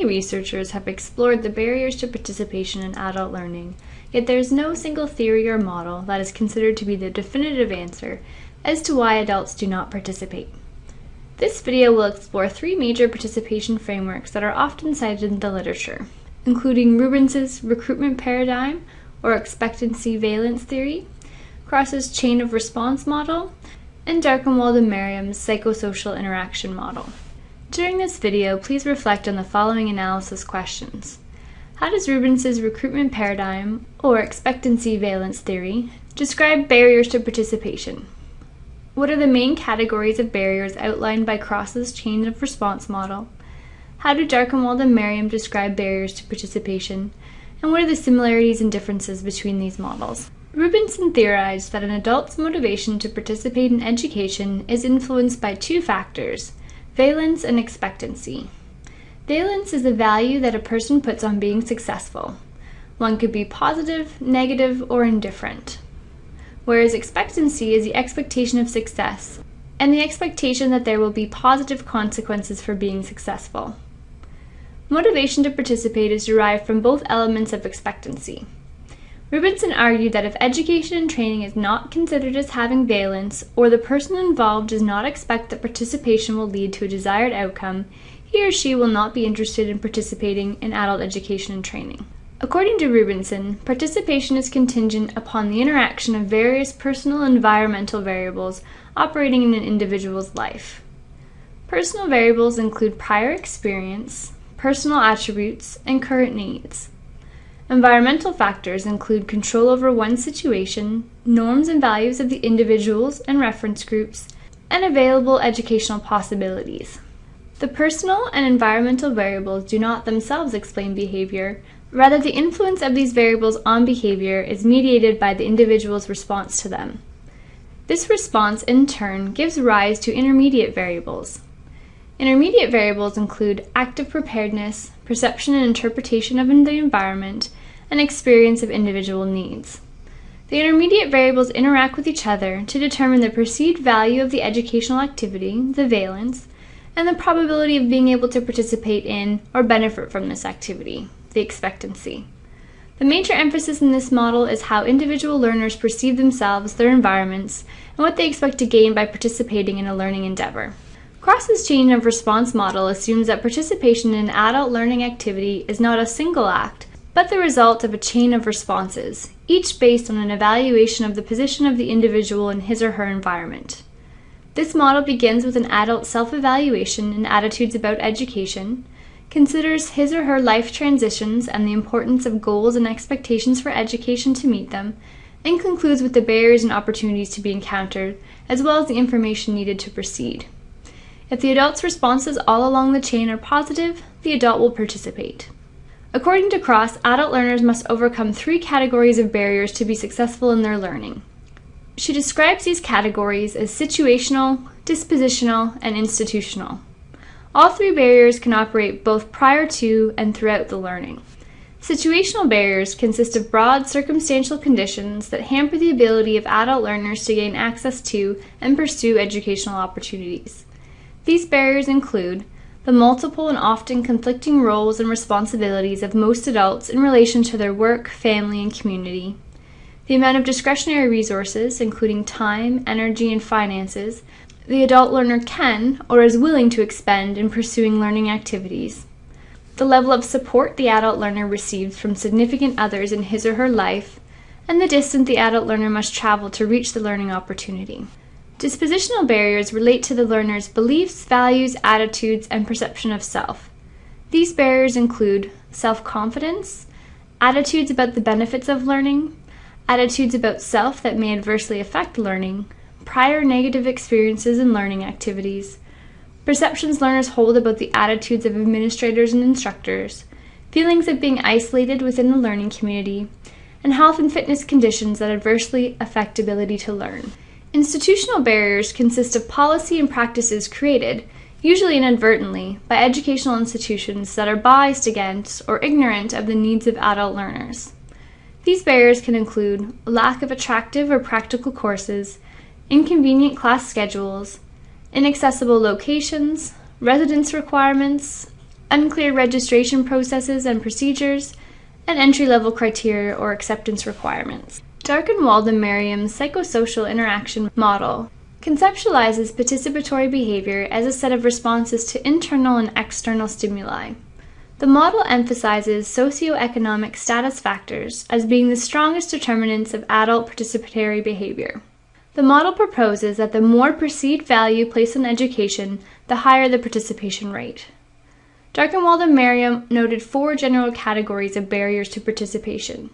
Many researchers have explored the barriers to participation in adult learning, yet there is no single theory or model that is considered to be the definitive answer as to why adults do not participate. This video will explore three major participation frameworks that are often cited in the literature, including Rubenson's recruitment paradigm or expectancy valence theory, Cross's chain of response model, and Darkenwald and Merriam's psychosocial interaction model. During this video, please reflect on the following analysis questions. How does Rubenson's recruitment paradigm, or expectancy valence theory, describe barriers to participation? What are the main categories of barriers outlined by Cross's chain of response model? How do Darkenwald and Merriam describe barriers to participation? And what are the similarities and differences between these models? Rubenson theorized that an adult's motivation to participate in education is influenced by two factors Valence and expectancy. Valence is the value that a person puts on being successful. One could be positive, negative, or indifferent. Whereas expectancy is the expectation of success and the expectation that there will be positive consequences for being successful. Motivation to participate is derived from both elements of expectancy. Rubenson argued that if education and training is not considered as having valence, or the person involved does not expect that participation will lead to a desired outcome, he or she will not be interested in participating in adult education and training. According to Rubenson, participation is contingent upon the interaction of various personal environmental variables operating in an individual's life. Personal variables include prior experience, personal attributes, and current needs. Environmental factors include control over one's situation, norms and values of the individuals and reference groups, and available educational possibilities. The personal and environmental variables do not themselves explain behavior, rather the influence of these variables on behavior is mediated by the individual's response to them. This response, in turn, gives rise to intermediate variables. Intermediate variables include active preparedness, perception and interpretation of the environment, and experience of individual needs. The intermediate variables interact with each other to determine the perceived value of the educational activity, the valence, and the probability of being able to participate in or benefit from this activity, the expectancy. The major emphasis in this model is how individual learners perceive themselves, their environments, and what they expect to gain by participating in a learning endeavor. Cross's chain of response model assumes that participation in an adult learning activity is not a single act, but the result of a chain of responses, each based on an evaluation of the position of the individual in his or her environment. This model begins with an adult self-evaluation and attitudes about education, considers his or her life transitions and the importance of goals and expectations for education to meet them, and concludes with the barriers and opportunities to be encountered, as well as the information needed to proceed. If the adult's responses all along the chain are positive, the adult will participate. According to Cross, adult learners must overcome three categories of barriers to be successful in their learning. She describes these categories as situational, dispositional, and institutional. All three barriers can operate both prior to and throughout the learning. Situational barriers consist of broad circumstantial conditions that hamper the ability of adult learners to gain access to and pursue educational opportunities. These barriers include the multiple and often conflicting roles and responsibilities of most adults in relation to their work, family, and community, the amount of discretionary resources, including time, energy, and finances, the adult learner can or is willing to expend in pursuing learning activities, the level of support the adult learner receives from significant others in his or her life, and the distance the adult learner must travel to reach the learning opportunity. Dispositional barriers relate to the learner's beliefs, values, attitudes, and perception of self. These barriers include self-confidence, attitudes about the benefits of learning, attitudes about self that may adversely affect learning, prior negative experiences in learning activities, perceptions learners hold about the attitudes of administrators and instructors, feelings of being isolated within the learning community, and health and fitness conditions that adversely affect ability to learn. Institutional barriers consist of policy and practices created, usually inadvertently, by educational institutions that are biased against or ignorant of the needs of adult learners. These barriers can include lack of attractive or practical courses, inconvenient class schedules, inaccessible locations, residence requirements, unclear registration processes and procedures, and entry-level criteria or acceptance requirements. Darkenwald and Merriam's psychosocial interaction model conceptualizes participatory behavior as a set of responses to internal and external stimuli. The model emphasizes socioeconomic status factors as being the strongest determinants of adult participatory behavior. The model proposes that the more perceived value placed on education, the higher the participation rate. Darkenwald and Merriam noted four general categories of barriers to participation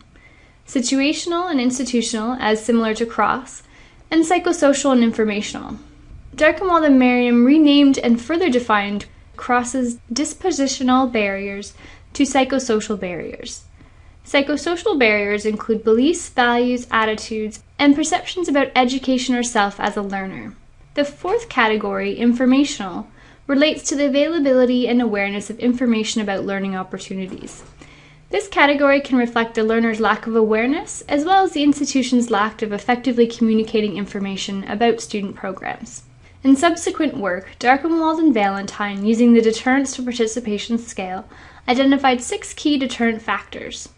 situational and institutional, as similar to Cross, and psychosocial and informational. Darkenwald and Merriam renamed and further defined Cross's dispositional barriers to psychosocial barriers. Psychosocial barriers include beliefs, values, attitudes, and perceptions about education or self as a learner. The fourth category, informational, relates to the availability and awareness of information about learning opportunities. This category can reflect the learner's lack of awareness, as well as the institution's lack of effectively communicating information about student programs. In subsequent work, Darkenwald and Valentine, using the Deterrence to Participation Scale, identified six key deterrent factors.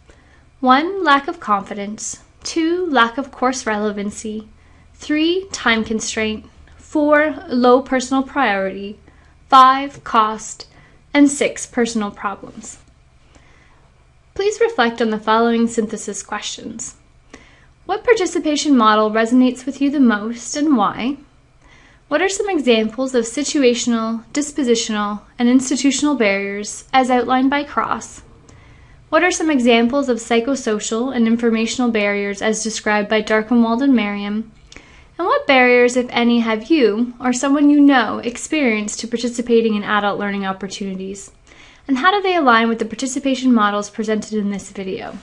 1. Lack of confidence. 2. Lack of course relevancy. 3. Time constraint. 4. Low personal priority. 5. Cost. And 6. Personal problems. Please reflect on the following synthesis questions. What participation model resonates with you the most and why? What are some examples of situational, dispositional, and institutional barriers as outlined by Cross? What are some examples of psychosocial and informational barriers as described by Darkenwald and Merriam? And what barriers, if any, have you or someone you know experienced to participating in adult learning opportunities? And how do they align with the participation models presented in this video?